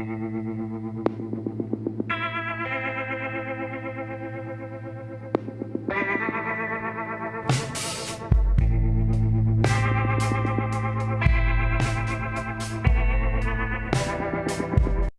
Gracias.